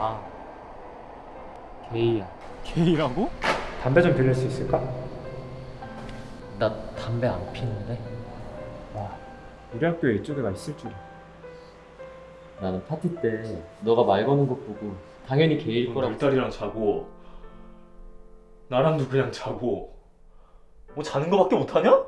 아. 나 게이야. 게이라고? 담배 좀 빌릴 수 있을까? 나 담배 안 피는데. 와, 우리 학교에 이쪽에 가 있을 줄. 나는 파티 때 너가 말 거는 것 보고 당연히 게이일 거라고. 물다리랑 자고 나랑도 그냥 자고 뭐 자는 거밖에 못하냐?